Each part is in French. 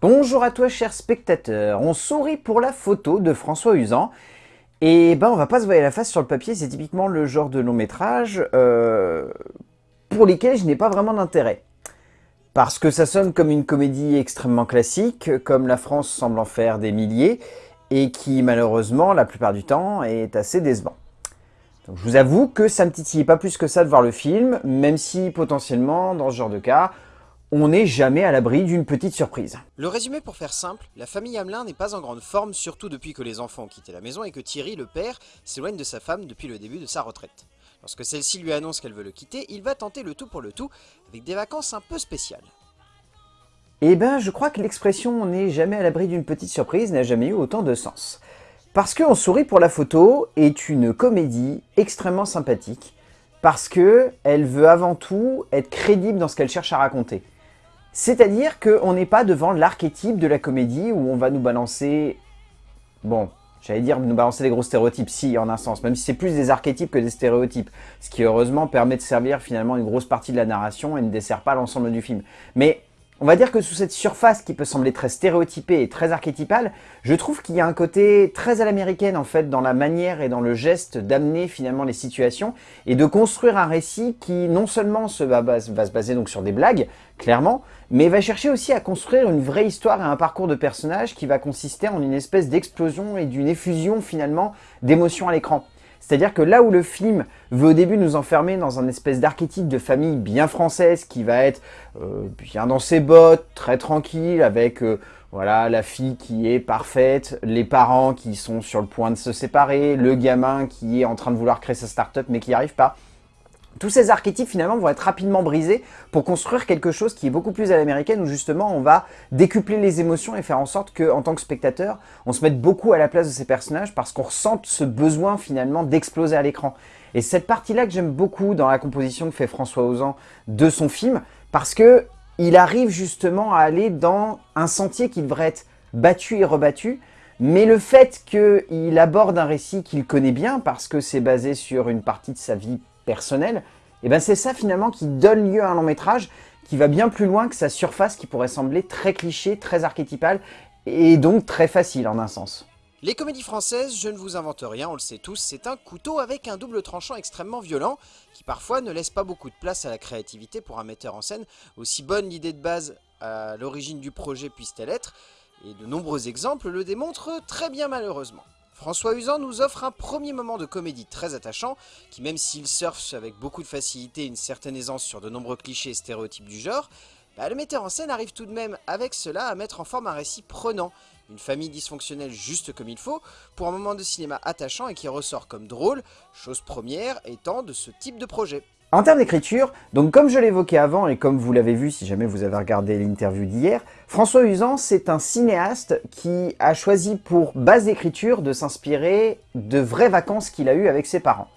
Bonjour à toi chers spectateurs, on sourit pour la photo de François Usan. Et ben on va pas se voir la face sur le papier, c'est typiquement le genre de long métrage euh, pour lesquels je n'ai pas vraiment d'intérêt. Parce que ça sonne comme une comédie extrêmement classique, comme la France semble en faire des milliers, et qui malheureusement la plupart du temps est assez décevant. Donc, je vous avoue que ça me titillait pas plus que ça de voir le film, même si potentiellement dans ce genre de cas, on n'est jamais à l'abri d'une petite surprise. Le résumé pour faire simple, la famille Hamelin n'est pas en grande forme, surtout depuis que les enfants ont quitté la maison et que Thierry, le père, s'éloigne de sa femme depuis le début de sa retraite. Lorsque celle-ci lui annonce qu'elle veut le quitter, il va tenter le tout pour le tout, avec des vacances un peu spéciales. Eh ben, je crois que l'expression « on n'est jamais à l'abri d'une petite surprise » n'a jamais eu autant de sens. Parce que On sourit pour la photo est une comédie extrêmement sympathique, parce que elle veut avant tout être crédible dans ce qu'elle cherche à raconter. C'est-à-dire qu'on n'est pas devant l'archétype de la comédie où on va nous balancer... Bon, j'allais dire nous balancer des gros stéréotypes, si, en un sens, même si c'est plus des archétypes que des stéréotypes, ce qui heureusement permet de servir finalement une grosse partie de la narration et ne dessert pas l'ensemble du film. Mais on va dire que sous cette surface qui peut sembler très stéréotypée et très archétypale, je trouve qu'il y a un côté très à l'américaine en fait dans la manière et dans le geste d'amener finalement les situations et de construire un récit qui non seulement se va, va, se baser donc sur des blagues, clairement, mais va chercher aussi à construire une vraie histoire et un parcours de personnage qui va consister en une espèce d'explosion et d'une effusion finalement d'émotions à l'écran. C'est-à-dire que là où le film veut au début nous enfermer dans un espèce d'archétype de famille bien française qui va être euh, bien dans ses bottes, très tranquille, avec euh, voilà la fille qui est parfaite, les parents qui sont sur le point de se séparer, le gamin qui est en train de vouloir créer sa start-up mais qui n'y arrive pas. Tous ces archétypes finalement vont être rapidement brisés pour construire quelque chose qui est beaucoup plus à l'américaine où justement on va décupler les émotions et faire en sorte qu'en tant que spectateur, on se mette beaucoup à la place de ces personnages parce qu'on ressent ce besoin finalement d'exploser à l'écran. Et cette partie-là que j'aime beaucoup dans la composition que fait François Ozan de son film parce que il arrive justement à aller dans un sentier qui devrait être battu et rebattu mais le fait qu'il aborde un récit qu'il connaît bien, parce que c'est basé sur une partie de sa vie personnel, et eh ben c'est ça finalement qui donne lieu à un long métrage qui va bien plus loin que sa surface qui pourrait sembler très cliché, très archétypale et donc très facile en un sens. Les comédies françaises, je ne vous invente rien, on le sait tous, c'est un couteau avec un double tranchant extrêmement violent, qui parfois ne laisse pas beaucoup de place à la créativité pour un metteur en scène, aussi bonne l'idée de base à l'origine du projet puisse-t-elle être, et de nombreux exemples le démontrent très bien malheureusement. François Usan nous offre un premier moment de comédie très attachant, qui même s'il surfe avec beaucoup de facilité et une certaine aisance sur de nombreux clichés et stéréotypes du genre, bah, le metteur en scène arrive tout de même avec cela à mettre en forme un récit prenant, une famille dysfonctionnelle juste comme il faut, pour un moment de cinéma attachant et qui ressort comme drôle, chose première étant de ce type de projet. En termes d'écriture, donc comme je l'évoquais avant et comme vous l'avez vu si jamais vous avez regardé l'interview d'hier, François Usan c'est un cinéaste qui a choisi pour base d'écriture de s'inspirer de vraies vacances qu'il a eues avec ses parents.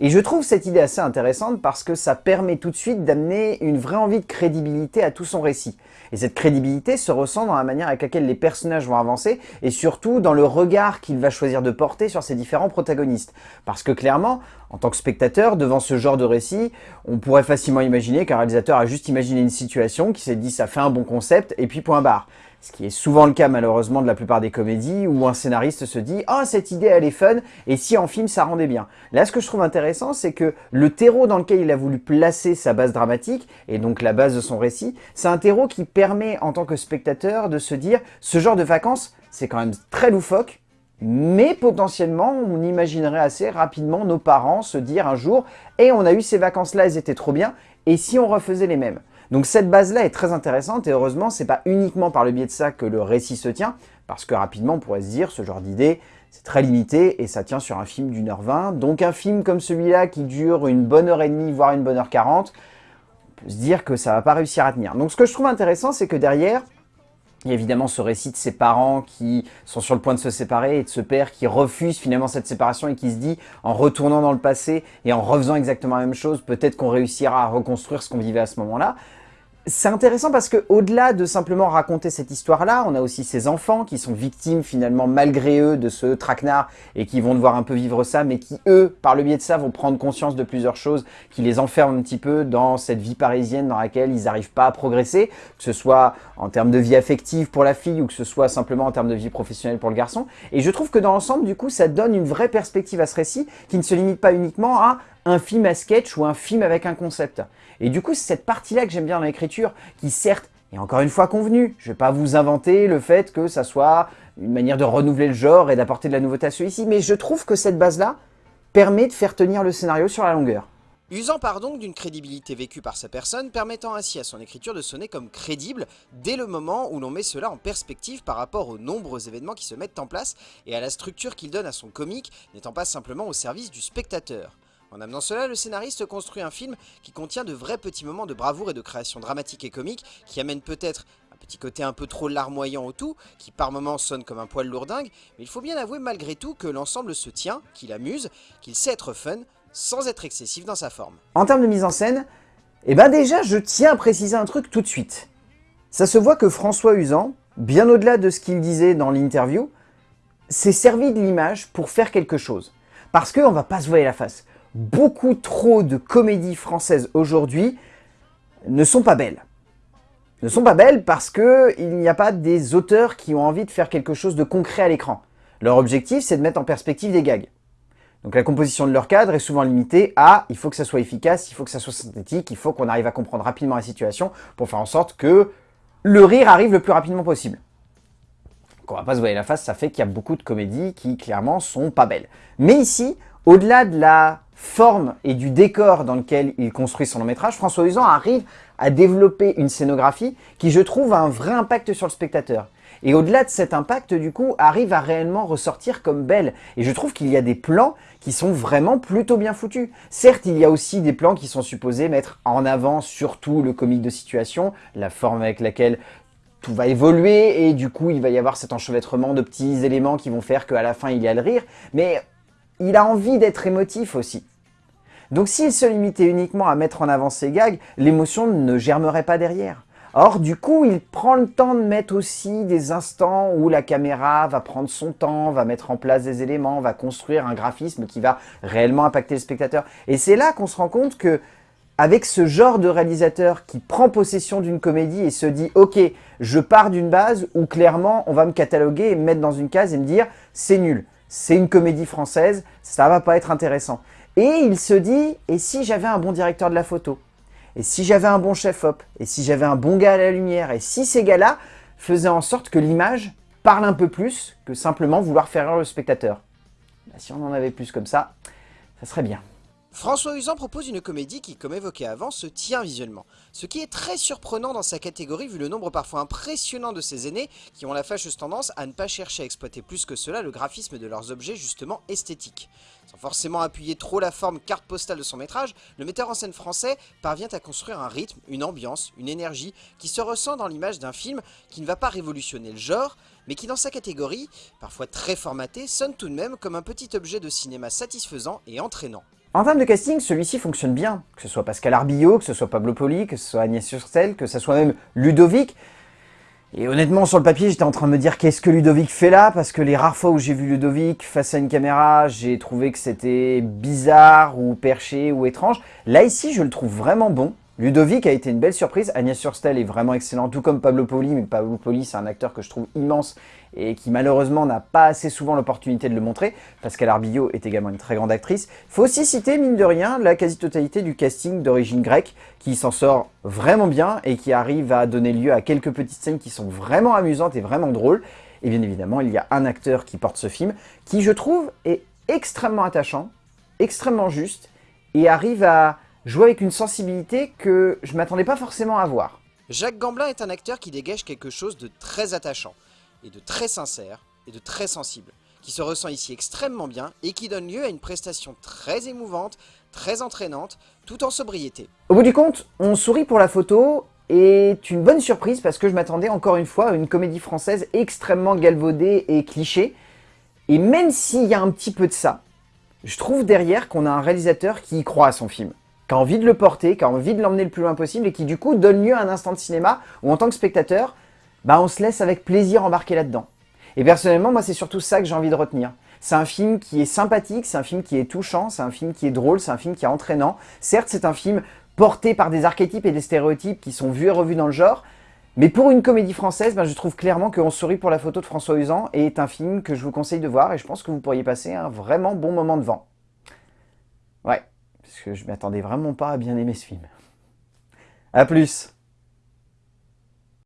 Et je trouve cette idée assez intéressante parce que ça permet tout de suite d'amener une vraie envie de crédibilité à tout son récit. Et cette crédibilité se ressent dans la manière avec laquelle les personnages vont avancer et surtout dans le regard qu'il va choisir de porter sur ses différents protagonistes. Parce que clairement, en tant que spectateur, devant ce genre de récit, on pourrait facilement imaginer qu'un réalisateur a juste imaginé une situation, qui s'est dit ça fait un bon concept, et puis point barre. Ce qui est souvent le cas malheureusement de la plupart des comédies où un scénariste se dit « Ah, cette idée elle est fun, et si en film ça rendait bien ». Là, ce que je trouve intéressant, c'est que le terreau dans lequel il a voulu placer sa base dramatique, et donc la base de son récit, c'est un terreau qui permet en tant que spectateur de se dire « Ce genre de vacances, c'est quand même très loufoque, mais potentiellement, on imaginerait assez rapidement nos parents se dire un jour « Et on a eu ces vacances-là, elles étaient trop bien, et si on refaisait les mêmes ?» Donc cette base-là est très intéressante et heureusement, c'est pas uniquement par le biais de ça que le récit se tient, parce que rapidement, on pourrait se dire, ce genre d'idée, c'est très limité et ça tient sur un film d'une heure vingt. Donc un film comme celui-là qui dure une bonne heure et demie, voire une bonne heure quarante, on peut se dire que ça va pas réussir à tenir. Donc ce que je trouve intéressant, c'est que derrière, il y a évidemment ce récit de ses parents qui sont sur le point de se séparer et de ce père qui refuse finalement cette séparation et qui se dit en retournant dans le passé et en refaisant exactement la même chose, peut-être qu'on réussira à reconstruire ce qu'on vivait à ce moment-là. C'est intéressant parce que au-delà de simplement raconter cette histoire-là, on a aussi ces enfants qui sont victimes finalement malgré eux de ce traquenard et qui vont devoir un peu vivre ça, mais qui eux, par le biais de ça, vont prendre conscience de plusieurs choses qui les enferment un petit peu dans cette vie parisienne dans laquelle ils n'arrivent pas à progresser, que ce soit en termes de vie affective pour la fille ou que ce soit simplement en termes de vie professionnelle pour le garçon. Et je trouve que dans l'ensemble, du coup, ça donne une vraie perspective à ce récit qui ne se limite pas uniquement à un film à sketch ou un film avec un concept. Et du coup, c'est cette partie-là que j'aime bien dans l'écriture, qui certes est encore une fois convenue. Je ne vais pas vous inventer le fait que ça soit une manière de renouveler le genre et d'apporter de la nouveauté à celui-ci, mais je trouve que cette base-là permet de faire tenir le scénario sur la longueur. Usant par donc d'une crédibilité vécue par sa personne, permettant ainsi à son écriture de sonner comme crédible dès le moment où l'on met cela en perspective par rapport aux nombreux événements qui se mettent en place et à la structure qu'il donne à son comique, n'étant pas simplement au service du spectateur. En amenant cela, le scénariste construit un film qui contient de vrais petits moments de bravoure et de création dramatique et comique, qui amènent peut-être un petit côté un peu trop larmoyant au tout, qui par moments sonne comme un poil lourdingue, mais il faut bien avouer malgré tout que l'ensemble se tient, qu'il amuse, qu'il sait être fun, sans être excessif dans sa forme. En termes de mise en scène, eh ben déjà je tiens à préciser un truc tout de suite. Ça se voit que François Usan, bien au-delà de ce qu'il disait dans l'interview, s'est servi de l'image pour faire quelque chose. Parce qu'on va pas se voir la face beaucoup trop de comédies françaises aujourd'hui ne sont pas belles. Ne sont pas belles parce qu'il n'y a pas des auteurs qui ont envie de faire quelque chose de concret à l'écran. Leur objectif, c'est de mettre en perspective des gags. Donc la composition de leur cadre est souvent limitée à il faut que ça soit efficace, il faut que ça soit synthétique, il faut qu'on arrive à comprendre rapidement la situation pour faire en sorte que le rire arrive le plus rapidement possible. Donc on va pas se voir la face, ça fait qu'il y a beaucoup de comédies qui clairement sont pas belles. Mais ici, au-delà de la forme et du décor dans lequel il construit son long métrage, François Usan arrive à développer une scénographie qui, je trouve, a un vrai impact sur le spectateur. Et au-delà de cet impact, du coup, arrive à réellement ressortir comme belle. Et je trouve qu'il y a des plans qui sont vraiment plutôt bien foutus. Certes, il y a aussi des plans qui sont supposés mettre en avant surtout le comique de situation, la forme avec laquelle tout va évoluer et du coup il va y avoir cet enchevêtrement de petits éléments qui vont faire qu'à la fin il y a le rire. Mais il a envie d'être émotif aussi. Donc s'il se limitait uniquement à mettre en avant ses gags, l'émotion ne germerait pas derrière. Or, du coup, il prend le temps de mettre aussi des instants où la caméra va prendre son temps, va mettre en place des éléments, va construire un graphisme qui va réellement impacter le spectateur. Et c'est là qu'on se rend compte que avec ce genre de réalisateur qui prend possession d'une comédie et se dit « Ok, je pars d'une base où clairement on va me cataloguer et me mettre dans une case et me dire « C'est nul, c'est une comédie française, ça va pas être intéressant ». Et il se dit, et si j'avais un bon directeur de la photo? Et si j'avais un bon chef-op? Et si j'avais un bon gars à la lumière? Et si ces gars-là faisaient en sorte que l'image parle un peu plus que simplement vouloir faire rire le spectateur? Bah, Si on en avait plus comme ça, ça serait bien. François Usan propose une comédie qui, comme évoqué avant, se tient visuellement. Ce qui est très surprenant dans sa catégorie vu le nombre parfois impressionnant de ses aînés qui ont la fâcheuse tendance à ne pas chercher à exploiter plus que cela le graphisme de leurs objets justement esthétiques. Sans forcément appuyer trop la forme carte postale de son métrage, le metteur en scène français parvient à construire un rythme, une ambiance, une énergie qui se ressent dans l'image d'un film qui ne va pas révolutionner le genre, mais qui dans sa catégorie, parfois très formaté, sonne tout de même comme un petit objet de cinéma satisfaisant et entraînant. En termes de casting, celui-ci fonctionne bien. Que ce soit Pascal Arbillot, que ce soit Pablo Poli, que ce soit Agnès Surstel, que ce soit même Ludovic. Et honnêtement, sur le papier, j'étais en train de me dire qu'est-ce que Ludovic fait là? Parce que les rares fois où j'ai vu Ludovic face à une caméra, j'ai trouvé que c'était bizarre ou perché ou étrange. Là, ici, je le trouve vraiment bon. Ludovic a été une belle surprise, Agnès Surstel est vraiment excellent, tout comme Pablo Poli, mais Pablo Poli c'est un acteur que je trouve immense et qui malheureusement n'a pas assez souvent l'opportunité de le montrer. Pascal Arbillot est également une très grande actrice. Faut aussi citer, mine de rien, la quasi-totalité du casting d'origine grecque qui s'en sort vraiment bien et qui arrive à donner lieu à quelques petites scènes qui sont vraiment amusantes et vraiment drôles. Et bien évidemment, il y a un acteur qui porte ce film qui, je trouve, est extrêmement attachant, extrêmement juste et arrive à jouer avec une sensibilité que je m'attendais pas forcément à voir. Jacques Gamblin est un acteur qui dégage quelque chose de très attachant, et de très sincère, et de très sensible, qui se ressent ici extrêmement bien, et qui donne lieu à une prestation très émouvante, très entraînante, tout en sobriété. Au bout du compte, On sourit pour la photo est une bonne surprise parce que je m'attendais encore une fois à une comédie française extrêmement galvaudée et cliché, et même s'il y a un petit peu de ça, je trouve derrière qu'on a un réalisateur qui y croit à son film qui a envie de le porter, qui a envie de l'emmener le plus loin possible et qui du coup donne lieu à un instant de cinéma où en tant que spectateur, bah on se laisse avec plaisir embarquer là-dedans. Et personnellement, moi c'est surtout ça que j'ai envie de retenir. C'est un film qui est sympathique, c'est un film qui est touchant, c'est un film qui est drôle, c'est un film qui est entraînant. Certes, c'est un film porté par des archétypes et des stéréotypes qui sont vus et revus dans le genre, mais pour une comédie française, ben, je trouve clairement que On sourit pour la photo de François Usan est un film que je vous conseille de voir et je pense que vous pourriez passer un vraiment bon moment devant. Parce que je m'attendais vraiment pas à bien aimer ce film. A plus